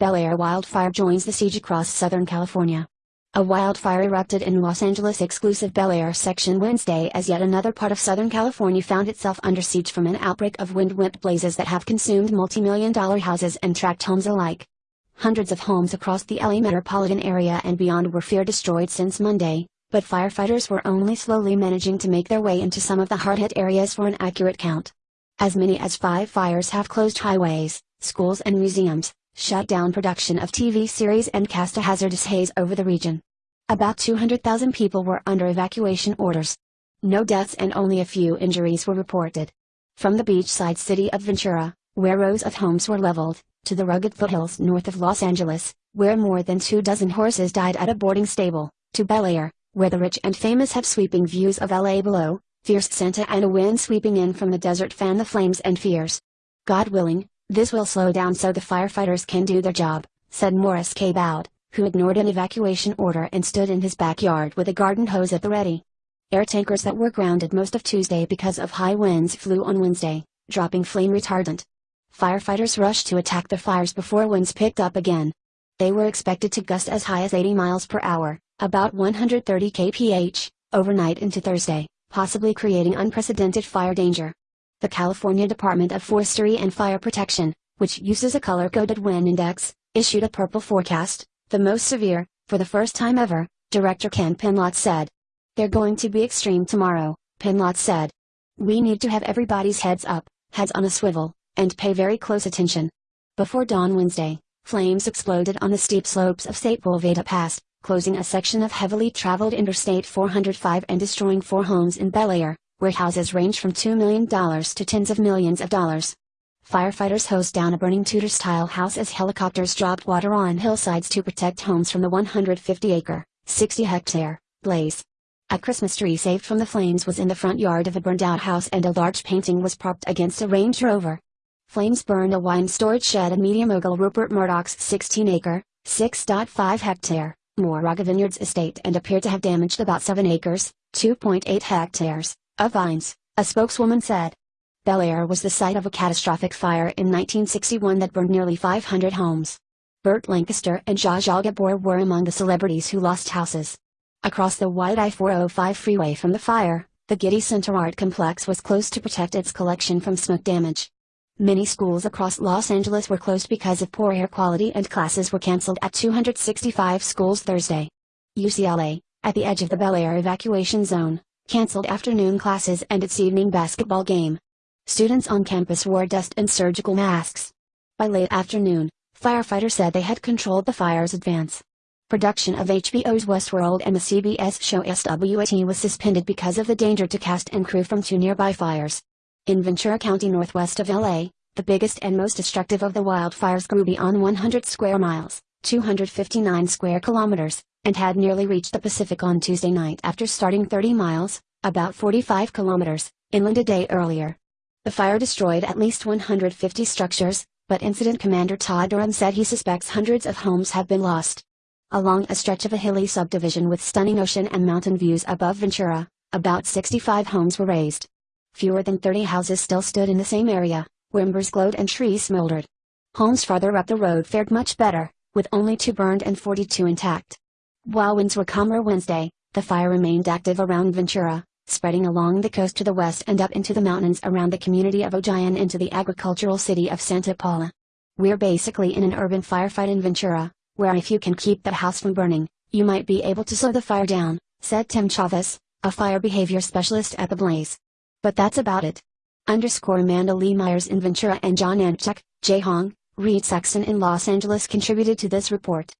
Bel Air wildfire joins the siege across Southern California. A wildfire erupted in Los Angeles exclusive Bel Air section Wednesday as yet another part of Southern California found itself under siege from an outbreak of wind-whipped blazes that have consumed multi-million dollar houses and tract homes alike. Hundreds of homes across the LA metropolitan area and beyond were fear destroyed since Monday, but firefighters were only slowly managing to make their way into some of the hard-hit areas for an accurate count. As many as five fires have closed highways, schools and museums, shut down production of TV series and cast a hazardous haze over the region. About 200,000 people were under evacuation orders. No deaths and only a few injuries were reported. From the beachside city of Ventura, where rows of homes were leveled, to the rugged foothills north of Los Angeles, where more than two dozen horses died at a boarding stable, to Bel Air, where the rich and famous have sweeping views of LA below, fierce Santa Ana wind sweeping in from the desert fan the flames and fears. God willing, this will slow down so the firefighters can do their job, said Morris K. Bowd, who ignored an evacuation order and stood in his backyard with a garden hose at the ready. Air tankers that were grounded most of Tuesday because of high winds flew on Wednesday, dropping flame retardant. Firefighters rushed to attack the fires before winds picked up again. They were expected to gust as high as 80 miles per hour, about 130 kph, overnight into Thursday, possibly creating unprecedented fire danger. The California Department of Forestry and Fire Protection, which uses a color-coded wind index, issued a purple forecast, the most severe, for the first time ever, Director Ken Pimlott said. They're going to be extreme tomorrow, Pimlott said. We need to have everybody's heads up, heads on a swivel, and pay very close attention. Before dawn Wednesday, flames exploded on the steep slopes of St. Sepulveda Pass, closing a section of heavily traveled Interstate 405 and destroying four homes in Bel Air, where houses range from $2 million to tens of millions of dollars. Firefighters hose down a burning Tudor-style house as helicopters dropped water on hillsides to protect homes from the 150-acre, 60-hectare, blaze. A Christmas tree saved from the flames was in the front yard of a burned-out house and a large painting was propped against a Range Rover. Flames burned a wine storage shed at media mogul Rupert Murdoch's 16-acre, 6.5-hectare, Moraga Vineyards estate and appeared to have damaged about 7 acres, 2.8 hectares, of vines, a spokeswoman said. Bel Air was the site of a catastrophic fire in 1961 that burned nearly 500 homes. Burt Lancaster and Zsa Zsa Gabor were among the celebrities who lost houses. Across the wide I-405 freeway from the fire, the Getty Center Art Complex was closed to protect its collection from smoke damage. Many schools across Los Angeles were closed because of poor air quality and classes were canceled at 265 schools Thursday. UCLA, at the edge of the Bel Air evacuation zone, canceled afternoon classes and its evening basketball game. Students on campus wore dust and surgical masks. By late afternoon, firefighters said they had controlled the fire's advance. Production of HBO's Westworld and the CBS show SWAT was suspended because of the danger to cast and crew from two nearby fires. In Ventura County northwest of LA, the biggest and most destructive of the wildfires grew beyond 100 square miles, 259 square kilometers, and had nearly reached the Pacific on Tuesday night after starting 30 miles, about 45 kilometers, inland a day earlier. The fire destroyed at least 150 structures, but Incident Commander Todd Derum said he suspects hundreds of homes have been lost. Along a stretch of a hilly subdivision with stunning ocean and mountain views above Ventura, about 65 homes were razed. Fewer than 30 houses still stood in the same area, where embers glowed and trees smoldered. Homes farther up the road fared much better, with only two burned and 42 intact. While winds were calmer Wednesday, the fire remained active around Ventura, spreading along the coast to the west and up into the mountains around the community of Ojai into the agricultural city of Santa Paula. We're basically in an urban firefight in Ventura, where if you can keep the house from burning, you might be able to slow the fire down, said Tim Chavez, a fire behavior specialist at the Blaze. But that's about it. Underscore Amanda Lee Myers in Ventura and John Antczak, Jae Hong, Reed Saxon in Los Angeles contributed to this report.